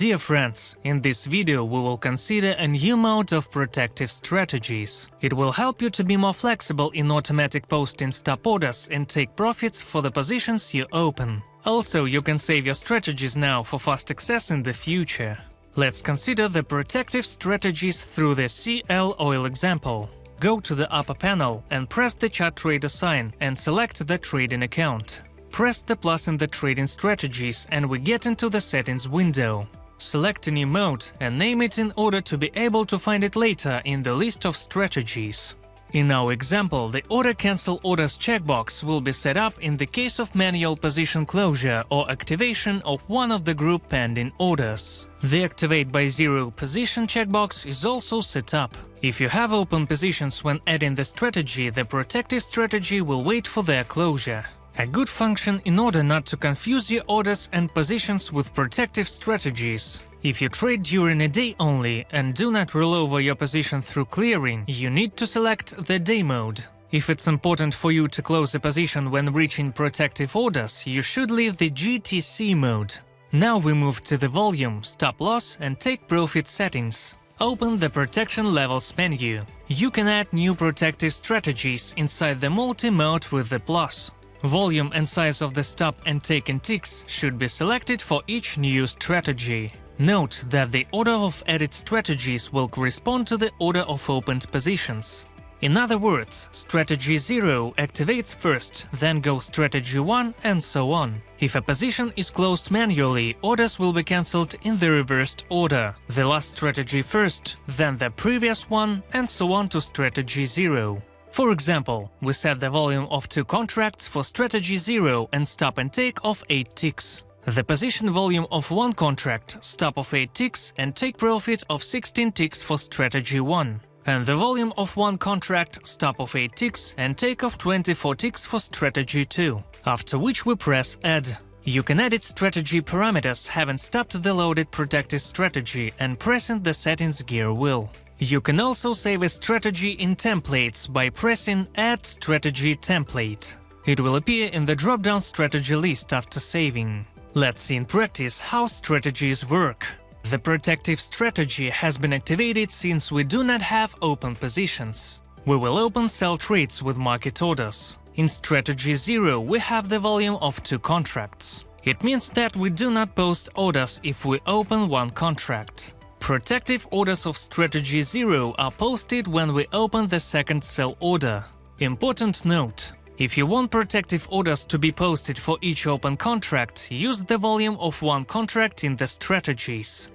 Dear friends, in this video we will consider a new mode of protective strategies. It will help you to be more flexible in automatic posting stop orders and take profits for the positions you open. Also, you can save your strategies now for fast access in the future. Let's consider the protective strategies through the CL Oil example. Go to the upper panel and press the chart trader sign and select the trading account. Press the plus in the trading strategies and we get into the settings window. Select a new mode and name it in order to be able to find it later in the list of strategies. In our example, the Order Cancel Orders checkbox will be set up in the case of manual position closure or activation of one of the group pending orders. The Activate by Zero position checkbox is also set up. If you have open positions when adding the strategy, the protective strategy will wait for their closure. A good function in order not to confuse your orders and positions with protective strategies. If you trade during a day only and do not roll over your position through clearing, you need to select the day mode. If it's important for you to close a position when reaching protective orders, you should leave the GTC mode. Now we move to the volume, stop loss and take profit settings. Open the Protection Levels menu. You can add new protective strategies inside the multi-mode with the plus. Volume and size of the stop and taken ticks should be selected for each new strategy. Note that the order of added strategies will correspond to the order of opened positions. In other words, strategy 0 activates first, then goes strategy 1 and so on. If a position is closed manually, orders will be cancelled in the reversed order. The last strategy first, then the previous one, and so on to strategy 0. For example, we set the volume of two contracts for strategy 0 and stop and take of 8 ticks. The position volume of one contract, stop of 8 ticks and take profit of 16 ticks for strategy 1. And the volume of one contract, stop of 8 ticks and take of 24 ticks for strategy 2. After which we press add. You can edit strategy parameters having stopped the loaded protected strategy and pressing the settings gear wheel. You can also save a strategy in templates by pressing Add strategy template. It will appear in the drop-down strategy list after saving. Let's see in practice how strategies work. The protective strategy has been activated since we do not have open positions. We will open sell trades with market orders. In strategy 0 we have the volume of two contracts. It means that we do not post orders if we open one contract. Protective orders of strategy 0 are posted when we open the second sell order. Important note, if you want protective orders to be posted for each open contract, use the volume of one contract in the strategies.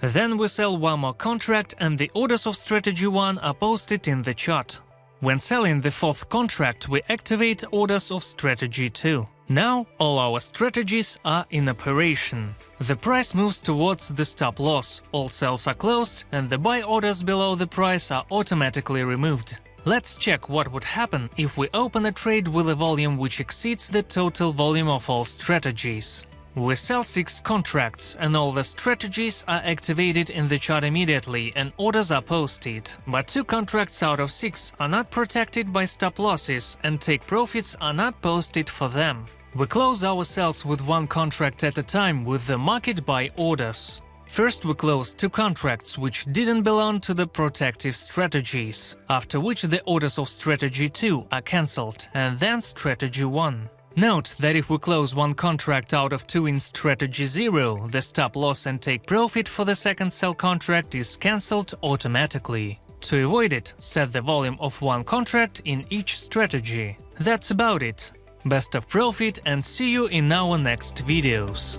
Then we sell one more contract and the orders of strategy 1 are posted in the chart. When selling the fourth contract, we activate orders of strategy 2. Now all our strategies are in operation. The price moves towards the stop loss, all sells are closed and the buy orders below the price are automatically removed. Let's check what would happen if we open a trade with a volume which exceeds the total volume of all strategies. We sell 6 contracts and all the strategies are activated in the chart immediately and orders are posted, but 2 contracts out of 6 are not protected by stop losses and take profits are not posted for them. We close our sales with one contract at a time with the market buy orders. First we close two contracts which didn't belong to the protective strategies, after which the orders of strategy 2 are cancelled, and then strategy 1. Note that if we close one contract out of two in strategy 0, the stop loss and take profit for the second sell contract is cancelled automatically. To avoid it, set the volume of one contract in each strategy. That's about it. Best of profit and see you in our next videos.